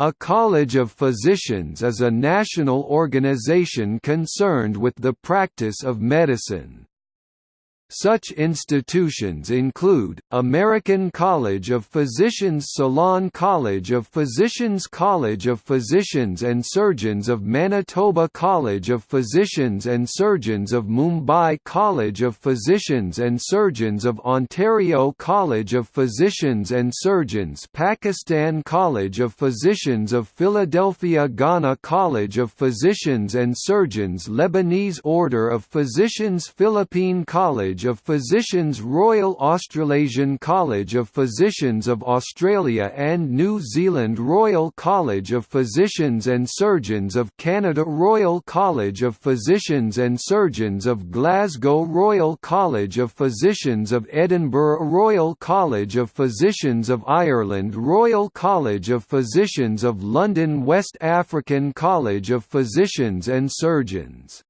A College of Physicians is a national organization concerned with the practice of medicine. Such institutions include, American College of Physicians Ceylon College of Physicians College of Physicians and Surgeons of Manitoba College of Physicians and Surgeons of Mumbai College of Physicians and Surgeons of Ontario College of Physicians and Surgeons Pakistan College of Physicians of Philadelphia Ghana College of Physicians and Surgeons Lebanese Order of Physicians Philippine College of Physicians Royal Australasian College of Physicians of Australia and New Zealand Royal College of Physicians and Surgeons of Canada Royal College of Physicians and Surgeons of Glasgow Royal College of Physicians of Edinburgh Royal College of Physicians of Ireland Royal College of Physicians of London West African College of Physicians and Surgeons